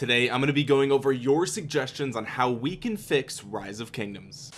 today I'm going to be going over your suggestions on how we can fix rise of kingdoms.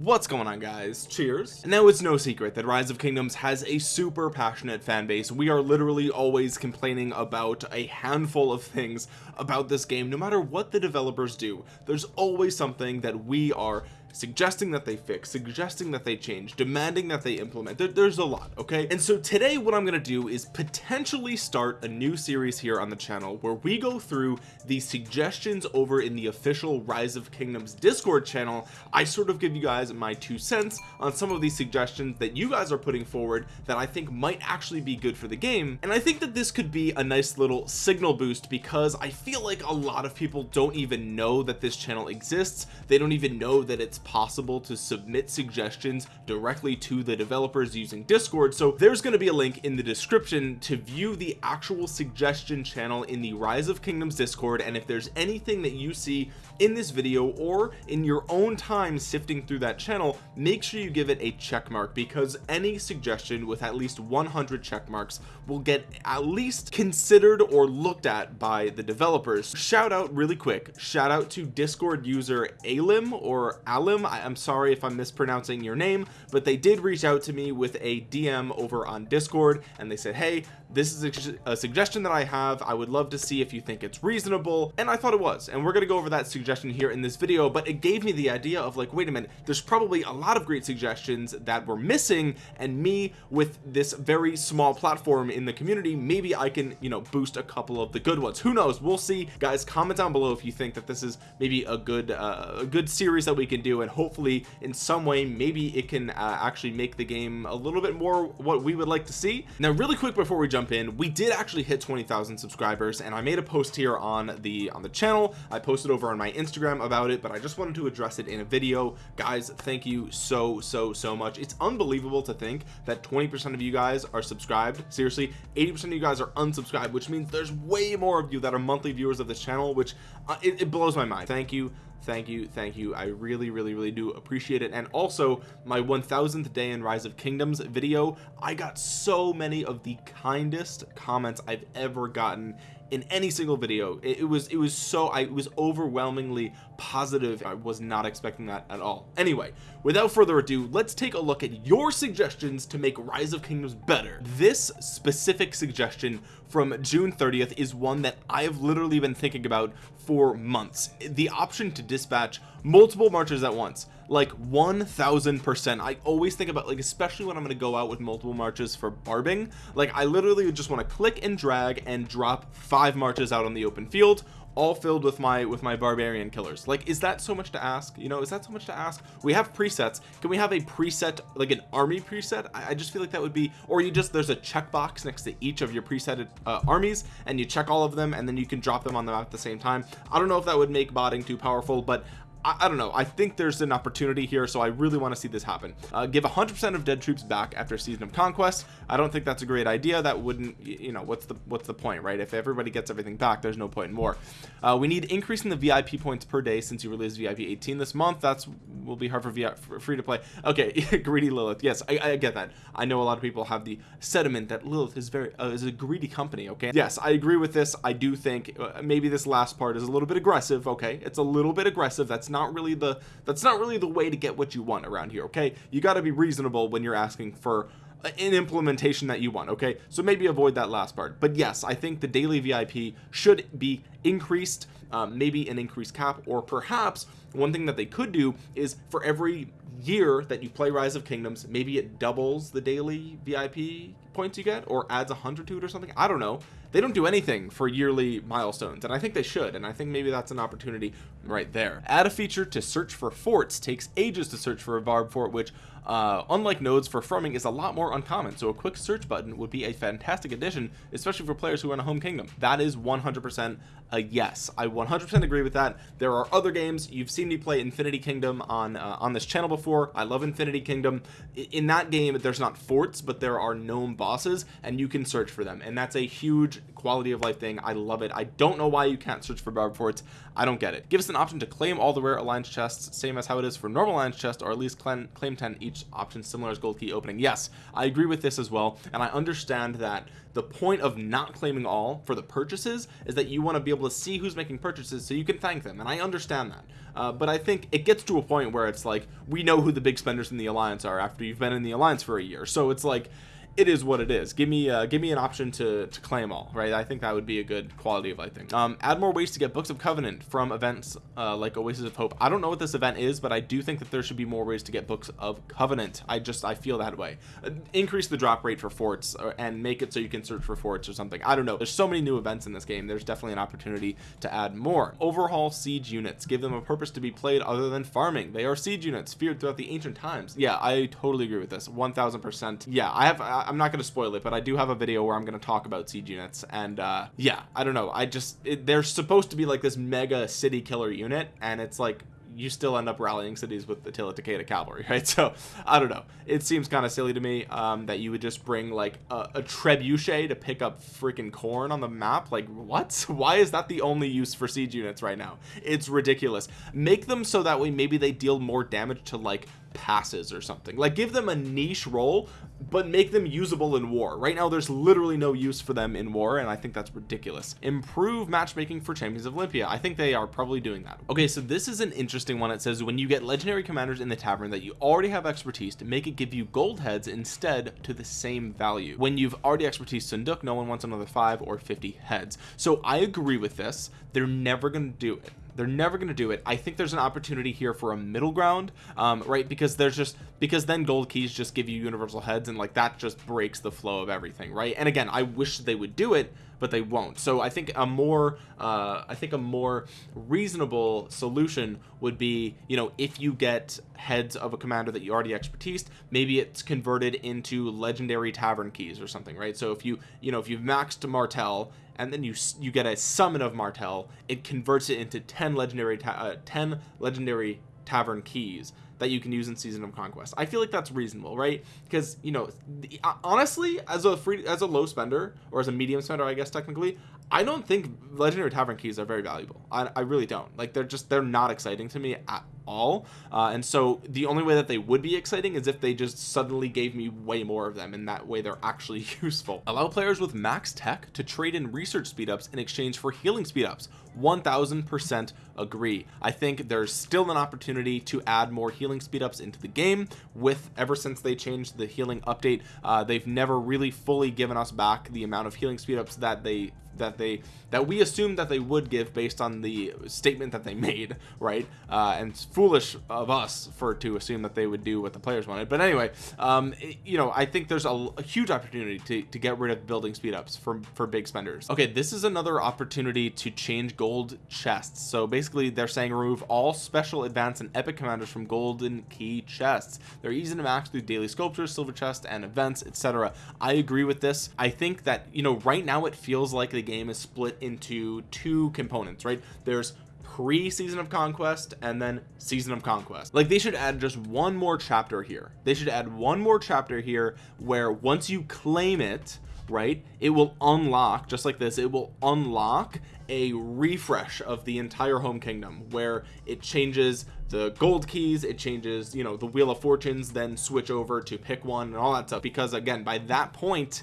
What's going on guys? Cheers. Now it's no secret that rise of kingdoms has a super passionate fan base. We are literally always complaining about a handful of things about this game no matter what the developers do. There's always something that we are suggesting that they fix suggesting that they change demanding that they implement. There, there's a lot okay? And so today what I'm gonna do is potentially start a new series here on the channel where we go through the suggestions over in the official rise of kingdoms discord channel. I sort of give you guys my two cents on some of these suggestions that you guys are putting forward that I think might actually be good for the game. And I think that this could be a nice little signal boost because I feel like a lot of people don't even know that this channel exists. They don't even know that it's possible to submit suggestions directly to the developers using discord. So there's going to be a link in the description to view the actual suggestion channel in the rise of kingdoms discord. And if there's anything that you see in this video or in your own time sifting through that channel make sure you give it a check mark because any suggestion with at least 100 check marks will get at least considered or looked at by the developers. Shout out really quick shout out to discord user alim or alim I, am sorry if I'm mispronouncing your name but they did reach out to me with a DM over on discord and they said hey this is a, a suggestion that I have. I would love to see if you think it's reasonable. And I thought it was. And we're gonna go over that suggestion here in this video but it gave me the idea of like wait a minute there's probably a lot of great suggestions that were missing and me with this very small platform in the community maybe I can you know boost a couple of the good ones. Who knows? We'll see. Guys comment down below if you think that this is maybe a good uh, a good series that we can do and hopefully in some way maybe it can uh, actually make the game a little bit more what we would like to see. Now really quick before we jump in. We did actually hit 20,000 subscribers and I made a post here on the on the channel. I posted over on my Instagram about it but I just wanted to address it in a video. Guys thank you so so so much. It's unbelievable to think that 20% of you guys are subscribed. Seriously 80% of you guys are unsubscribed which means there's way more of you that are monthly viewers of this channel which uh, it, it blows my mind. Thank you thank you thank you. I really really really do appreciate it. And also my 1000th day in rise of kingdoms video I got so many of the kindest comments I've ever gotten in any single video. It, it, was it was so I was overwhelmingly positive. I was not expecting that at all. Anyway without further ado let's take a look at your suggestions to make rise of kingdoms better. This specific suggestion from June 30th is one that I've literally been thinking about for months. The option to dispatch multiple marches at once like 1000 percent. I always think about like especially when I'm to go out with multiple marches for barbing like I literally just want to click and drag and drop five marches out on the open field all filled with my with my barbarian killers. Like is that so much to ask? You know is that so much to ask? We have presets. Can we have a preset like an army preset? I, I just feel like that would be or you just there's a checkbox next to each of your preset uh, armies and you check all of them and then you can drop them on them at the same time. I don't know if that would make botting too powerful but I, I, don't know. I think there's an opportunity here so I really want to see this happen. Uh, give 100% of dead troops back after season of conquest. I don't think that's a great idea. That wouldn't you know what's the what's the point right? If everybody gets everything back there's no point in more uh, we need increasing the VIP points per day since you released VIP 18 this month. That's will be hard for, VIP, free to play. Okay greedy Lilith. Yes I, I, get that. I know a lot of people have the sentiment that Lilith is very uh, is a greedy company okay? Yes I agree with this. I do think uh, maybe this last part is a little bit aggressive. Okay it's a little bit aggressive. That's not really the that's not really the way to get what you want around here okay? You got to be reasonable when you're asking for an implementation that you want okay? So maybe avoid that last part. But yes I think the daily VIP should be increased um, maybe an increased cap or perhaps one thing that they could do is for every year that you play rise of kingdoms maybe it doubles the daily VIP points you get or adds a hundred to it or something. I don't know they don't do anything for yearly milestones and I think they should and I think maybe that's an opportunity right there. Add a feature to search for forts. Takes ages to search for a barb fort which uh, unlike nodes for farming is a lot more uncommon so a quick search button would be a fantastic addition especially for players who are in a home kingdom. That is 100% a yes. I 100% agree with that. There are other games. You've seen me play Infinity Kingdom on uh, on this channel before. I love Infinity Kingdom. In that game there's not forts but there are gnome bosses and you can search for them and that's a huge quality of life thing. I love it. I don't know why you can't search for barb forts I don't get it. Give us an option to claim all the rare alliance chests same as how it is for normal alliance chest or at least claim, claim 10 each each option similar as gold key opening. Yes I agree with this as well and I understand that the point of not claiming all for the purchases is that you want to be able to see who's making purchases so you can thank them and I understand that. Uh, but I think it gets to a point where it's like we know who the big spenders in the alliance are after you've been in the alliance for a year. So it's like it is what it is. Give me uh, give me an option to to claim all right? I think that would be a good quality of life thing. Um add more ways to get books of covenant from events uh, like oasis of hope. I don't know what this event is but I do think that there should be more ways to get books of covenant. I just I feel that way. Uh, increase the drop rate for forts or, uh, and make it so you can search for forts or something. I don't know. There's so many new events in this game. There's definitely an opportunity to add more. Overhaul siege units. Give them a purpose to be played other than farming. They are siege units feared throughout the ancient times. Yeah I totally agree with this. 1000 percent. Yeah I have I'm not going to spoil it but I do have a video where I'm going to talk about siege units and uh yeah I don't know I just it, they're supposed to be like this mega city killer unit and it's like you still end up rallying cities with Attila Takeda cavalry right? So I don't know it seems kind of silly to me um, that you would just bring like a, a trebuchet to pick up freaking corn on the map like what? Why is that the only use for siege units right now? It's ridiculous. Make them so that way maybe they deal more damage to like passes or something. Like give them a niche role but make them usable in war. Right now there's literally no use for them in war and I think that's ridiculous. Improve matchmaking for champions of Olympia. I think they are probably doing that. Okay so this is an interesting one. It says when you get legendary commanders in the tavern that you already have expertise to make it give you gold heads instead to the same value. When you've already expertise Sun Tzu no one wants another five or 50 heads. So I agree with this. They're never going to do it they're never going to do it. I think there's an opportunity here for a middle ground um, right? Because there's just because then gold keys just give you universal heads and like that just breaks the flow of everything right? And again I wish they would do it but they won't. So I think a more uh, I think a more reasonable solution would be you know if you get heads of a commander that you already expertise maybe it's converted into legendary tavern keys or something right? So if you you know if you've maxed Martel and then you you get a summon of Martel it converts it into 10 legendary uh, 10 legendary tavern keys that you can use in season of conquest. I feel like that's reasonable right? Because you know the, uh, honestly as a free as a low spender or as a medium spender I guess technically I don't think legendary tavern keys are very valuable. I, I really don't. Like they're just they're not exciting to me at all. Uh, and so the only way that they would be exciting is if they just suddenly gave me way more of them and that way they're actually useful. Allow players with max tech to trade in research speedups in exchange for healing speedups 1000 percent agree. I think there's still an opportunity to add more healing speedups into the game. With ever since they changed the healing update uh, they've never really fully given us back the amount of healing speedups that they that they that we assumed that they would give based on the statement that they made right? Uh, and foolish of us for to assume that they would do what the players wanted. But anyway um, it, you know I think there's a, a, huge opportunity to, to get rid of building speed ups for for big spenders. Okay this is another opportunity to change gold chests. So basically they're saying remove all special advanced and epic commanders from golden key chests. They're easy to max through daily sculptures silver chest and events etc I agree with this. I think that you know right now it feels like the game is split into two components right? There's pre-season of conquest and then season of conquest. Like they should add just one more chapter here. They should add one more chapter here where once you claim it right it will unlock just like this it will unlock a refresh of the entire home kingdom where it changes the gold keys it changes you know the wheel of fortunes then switch over to pick one and all that stuff because again by that point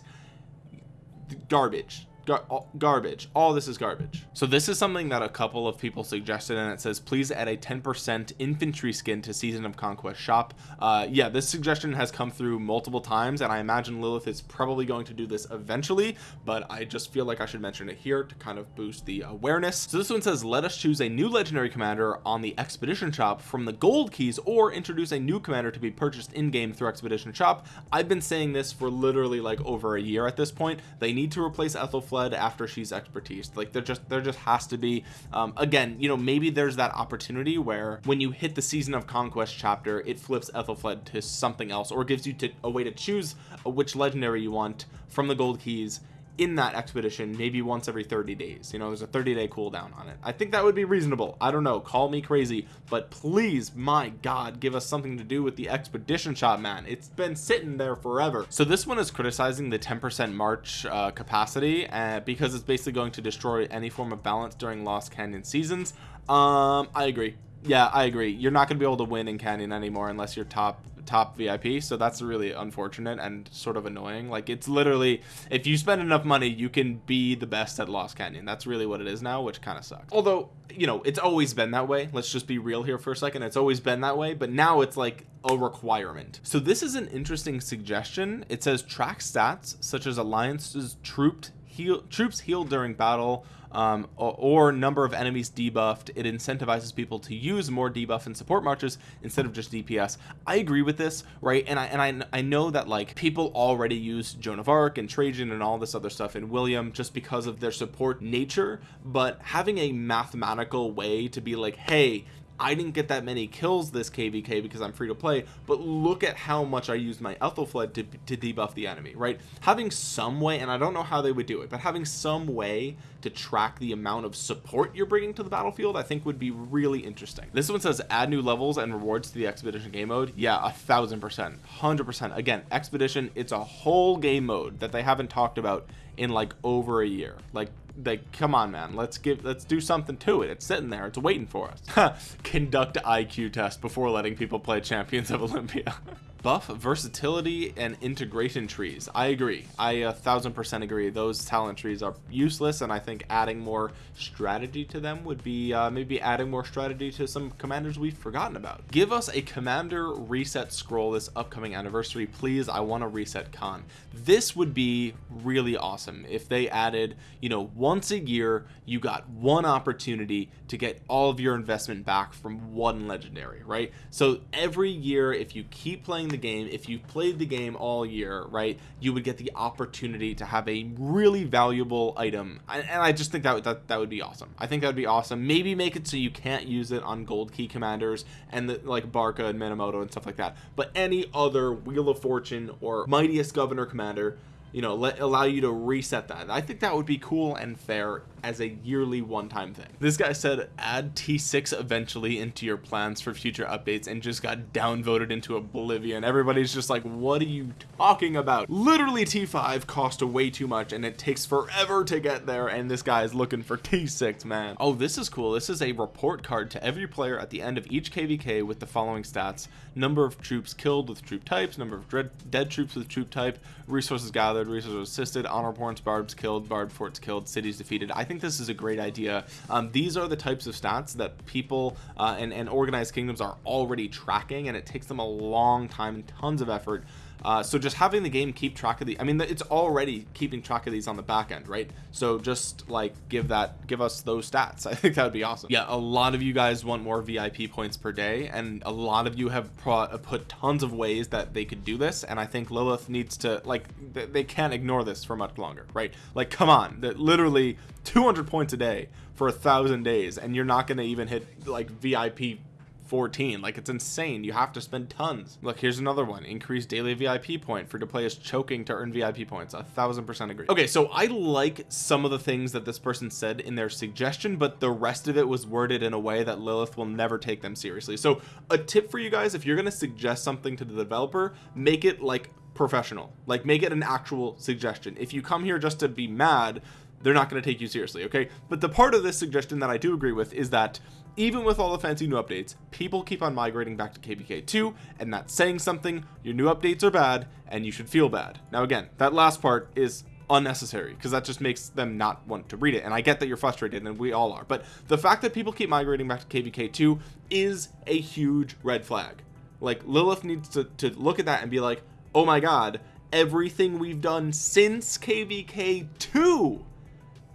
garbage Gar garbage. All this is garbage. So this is something that a couple of people suggested and it says please add a 10% infantry skin to season of conquest shop. Uh, yeah this suggestion has come through multiple times and I imagine Lilith is probably going to do this eventually but I just feel like I should mention it here to kind of boost the awareness. So this one says let us choose a new legendary commander on the expedition shop from the gold keys or introduce a new commander to be purchased in game through expedition shop. I've been saying this for literally like over a year at this point. They need to replace Aethelflaed after she's expertise. Like there just there just has to be um, again you know maybe there's that opportunity where when you hit the season of conquest chapter it flips Aethelflaed to something else or gives you to, a way to choose which legendary you want from the gold keys in that expedition maybe once every 30 days. You know there's a 30 day cooldown on it. I think that would be reasonable. I don't know. Call me crazy. But please my god give us something to do with the expedition shop man. It's been sitting there forever. So this one is criticizing the 10% march uh, capacity uh, because it's basically going to destroy any form of balance during lost canyon seasons. Um I agree yeah I agree. You're not gonna be able to win in canyon anymore unless you're top top VIP so that's really unfortunate and sort of annoying. Like it's literally if you spend enough money you can be the best at Lost Canyon. That's really what it is now which kind of sucks. Although you know it's always been that way. Let's just be real here for a second. It's always been that way but now it's like a requirement. So this is an interesting suggestion. It says track stats such as alliances trooped heal troops healed during battle um, or, number of enemies debuffed. It incentivizes people to use more debuff and support marches instead of just DPS I agree with this right? And I and I, I know that like people already use Joan of Arc and Trajan and all this other stuff in William just because of their support nature but having a mathematical way to be like hey I didn't get that many kills this kvk because I'm free to play but look at how much I used my Aethelflaed to, to debuff the enemy right? Having some way and I don't know how they would do it but having some way to track the amount of support you're bringing to the battlefield I think would be really interesting. This one says add new levels and rewards to the expedition game mode. Yeah a thousand percent hundred percent. Again expedition it's a whole game mode that they haven't talked about in like over a year. Like like come on man let's give let's do something to it. It's sitting there it's waiting for us. Conduct IQ test before letting people play champions of Olympia buff versatility and integration trees. I agree. I a thousand percent agree. Those talent trees are useless and I think adding more strategy to them would be uh, maybe adding more strategy to some commanders we've forgotten about. Give us a commander reset scroll this upcoming anniversary please. I want to reset Khan this would be really awesome if they added you know once a year you got one opportunity to get all of your investment back from one legendary right? So every year if you keep playing the game if you played the game all year right you would get the opportunity to have a really valuable item. And, I just think that, that that would be awesome. I think that would be awesome. Maybe make it so you can't use it on gold key commanders and the, like Barca and Minamoto and stuff like that. But any other wheel of fortune or mightiest governor commander you know let allow you to reset that. I think that would be cool and fair as a yearly one-time thing. This guy said add t6 eventually into your plans for future updates and just got downvoted into oblivion. Everybody's just like what are you talking about? Literally t5 cost way too much and it takes forever to get there and this guy is looking for t6 man. Oh this is cool. This is a report card to every player at the end of each kvk with the following stats. Number of troops killed with troop types number of dead, dead troops with troop type resources gathered resources assisted honor points barbs killed barb forts killed cities defeated. I think this is a great idea. Um, these are the types of stats that people uh, and, and organized kingdoms are already tracking and it takes them a long time and tons of effort uh, so just having the game keep track of the I mean it's already keeping track of these on the back end right? So just like give that give us those stats. I think that would be awesome. Yeah a lot of you guys want more VIP points per day and a lot of you have put tons of ways that they could do this and I think Lilith needs to like they can't ignore this for much longer right? Like come on that literally 200 points a day for a thousand days and you're not going to even hit like VIP 14 like it's insane. You have to spend tons. Look here's another one. Increase daily vip point for to play is choking to earn vip points. A thousand percent agree. Okay so i like some of the things that this person said in their suggestion but the rest of it was worded in a way that lilith will never take them seriously. So a tip for you guys if you're going to suggest something to the developer make it like professional. Like make it an actual suggestion. If you come here just to be mad they're not going to take you seriously okay? But the part of this suggestion that I do agree with is that even with all the fancy new updates people keep on migrating back to kvk2 and that's saying something. Your new updates are bad and you should feel bad. Now again that last part is unnecessary because that just makes them not want to read it and I get that you're frustrated and we all are but the fact that people keep migrating back to kvk2 is a huge red flag. Like Lilith needs to, to look at that and be like oh my god everything we've done since kvk2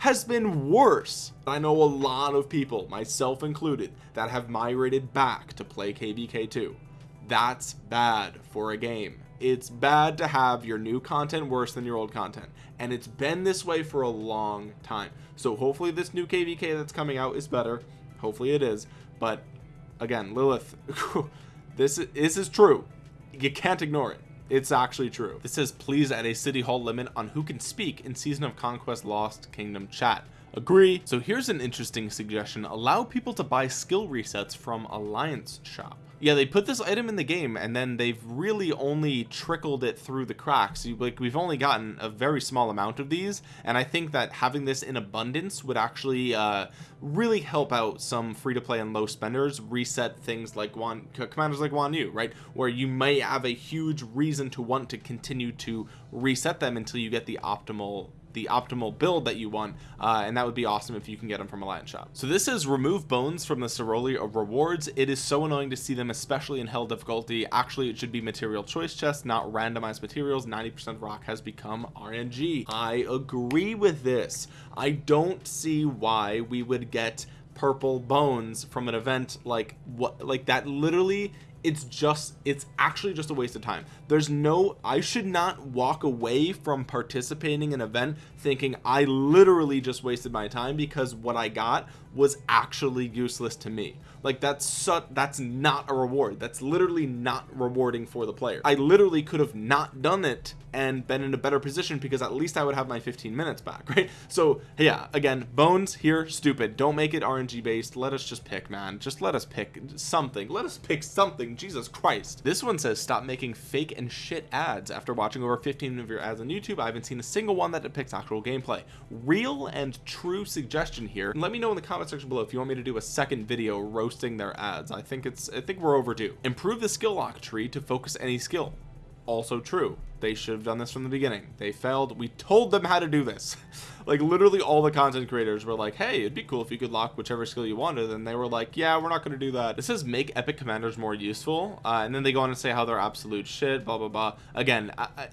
has been worse I know a lot of people myself included that have migrated back to play kvk2 that's bad for a game. It's bad to have your new content worse than your old content. And it's been this way for a long time. So hopefully this new kvk that's coming out is better. Hopefully it is. But again lilith this is, this is true. You can't ignore it it's actually true. This says please add a city hall limit on who can speak in season of conquest lost kingdom chat. Agree. So here's an interesting suggestion. Allow people to buy skill resets from alliance shop yeah they put this item in the game and then they've really only trickled it through the cracks. Like we've only gotten a very small amount of these and I think that having this in abundance would actually uh really help out some free-to-play and low spenders reset things like one commanders like Guan Yu right? Where you may have a huge reason to want to continue to reset them until you get the optimal the optimal build that you want uh, and that would be awesome if you can get them from Alliance shop. So this is remove bones from the Ceroli of rewards. It is so annoying to see them especially in hell difficulty. Actually it should be material choice chest not randomized materials. 90% rock has become RNG I agree with this. I don't see why we would get purple bones from an event like what like that literally it's just it's actually just a waste of time. There's no I should not walk away from participating in an event thinking I literally just wasted my time because what I got was actually useless to me. Like that's that's not a reward. That's literally not rewarding for the player. I literally could have not done it and been in a better position because at least I would have my 15 minutes back right? So yeah again bones here stupid. Don't make it RNG based. Let us just pick man. Just let us pick something. Let us pick something. Jesus Christ. This one says stop making fake and shit ads after watching over 15 of your ads on YouTube. I haven't seen a single one that depicts actual gameplay. Real and true suggestion here. Let me know in the comment section below if you want me to do a second video roasting their ads. I think it's I think we're overdue. Improve the skill lock tree to focus any skill also true. They should have done this from the beginning. They failed. We told them how to do this. Like literally all the content creators were like hey it'd be cool if you could lock whichever skill you wanted and they were like yeah we're not going to do that. This says make epic commanders more useful uh, and then they go on to say how they're absolute shit blah blah blah. Again I, I,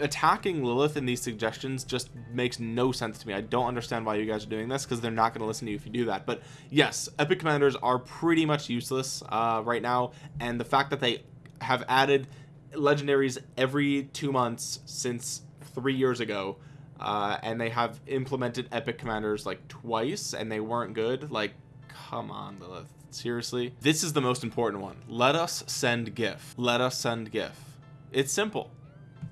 attacking Lilith in these suggestions just makes no sense to me. I don't understand why you guys are doing this because they're not going to listen to you if you do that. But yes epic commanders are pretty much useless uh, right now and the fact that they have added legendaries every two months since three years ago uh, and they have implemented epic commanders like twice and they weren't good. Like come on Lilith seriously? This is the most important one. Let us send gif. Let us send gif. It's simple.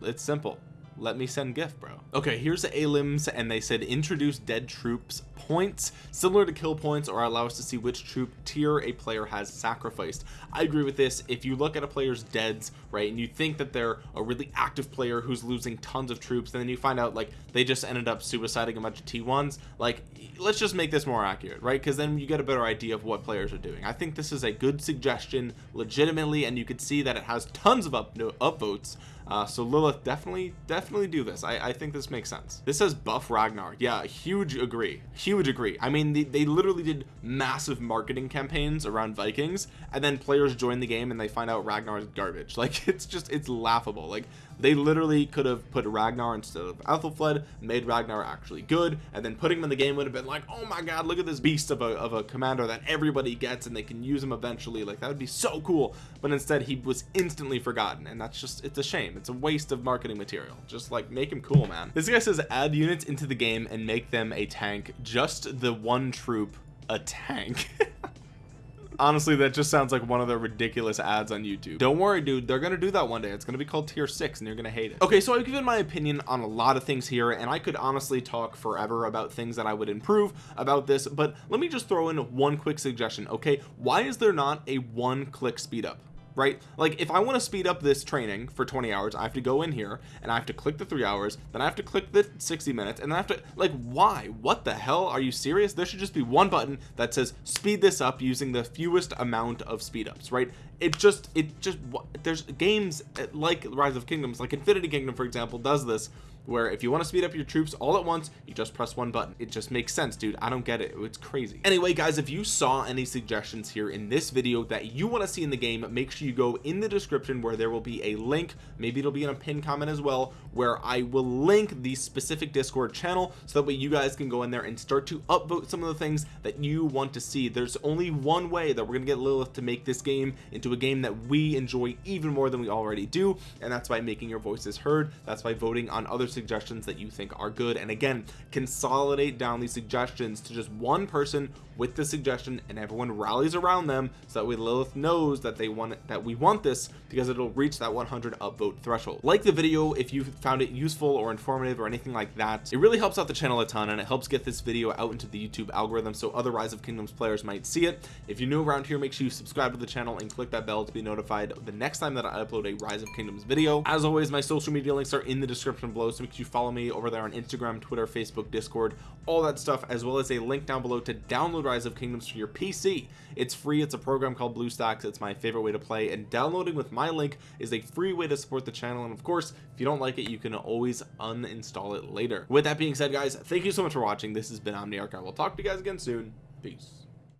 It's simple let me send gif bro. Okay here's the alims and they said introduce dead troops points similar to kill points or allow us to see which troop tier a player has sacrificed. I agree with this. If you look at a player's deads right and you think that they're a really active player who's losing tons of troops and then you find out like they just ended up suiciding a bunch of t1s like let's just make this more accurate right? Because then you get a better idea of what players are doing. I think this is a good suggestion legitimately and you could see that it has tons of up upvotes uh, so Lilith definitely definitely do this. I, I think this makes sense. This says buff Ragnar. Yeah huge agree. Huge agree. I mean they, they literally did massive marketing campaigns around Vikings and then players join the game and they find out Ragnar is garbage. Like it's just it's laughable. Like they literally could have put Ragnar instead of Aethelflaed made Ragnar actually good and then putting him in the game would have been like oh my god look at this beast of a, of a commander that everybody gets and they can use him eventually. Like that would be so cool. But instead he was instantly forgotten and that's just it's a shame it's a waste of marketing material. Just like make him cool man. This guy says add units into the game and make them a tank. Just the one troop a tank. Honestly that just sounds like one of the ridiculous ads on YouTube. Don't worry dude. They're gonna do that one day. It's gonna be called tier six and you're gonna hate it. Okay so I've given my opinion on a lot of things here and I could honestly talk forever about things that I would improve about this but let me just throw in one quick suggestion okay? Why is there not a one click speed up right? Like if I want to speed up this training for 20 hours I have to go in here and I have to click the three hours then I have to click the 60 minutes and then I have to like why? What the hell? Are you serious? There should just be one button that says speed this up using the fewest amount of speed ups right? It just it just there's games eh, like rise of kingdoms like infinity kingdom for example does this where if you want to speed up your troops all at once you just press one button. It just makes sense dude. I don't get it. It's crazy. Anyway guys if you saw any suggestions here in this video that you want to see in the game make sure you go in the description where there will be a link. Maybe it'll be in a pinned comment as well where I will link the specific discord channel so that way you guys can go in there and start to upvote some of the things that you want to see. There's only one way that we're gonna get Lilith to make this game into a game that we enjoy even more than we already do and that's by making your voices heard. That's by voting on other suggestions that you think are good. And again consolidate down these suggestions to just one person with the suggestion and everyone rallies around them so that way Lilith knows that they want that we want this because it'll reach that 100 upvote threshold. Like the video if you found it useful or informative or anything like that. It really helps out the channel a ton and it helps get this video out into the YouTube algorithm so other rise of kingdoms players might see it. If you're new around here make sure you subscribe to the channel and click that bell to be notified the next time that I upload a rise of kingdoms video. As always my social media links are in the description below so make sure you follow me over there on Instagram Twitter Facebook Discord all that stuff as well as a link down below to download rise of kingdoms for your PC it's free. It's a program called BlueStacks it's my favorite way to play and downloading with my link is a free way to support the channel. And of course if you don't like it you can always uninstall it later. With that being said guys thank you so much for watching. This has been Omniarch I will talk to you guys again soon. Peace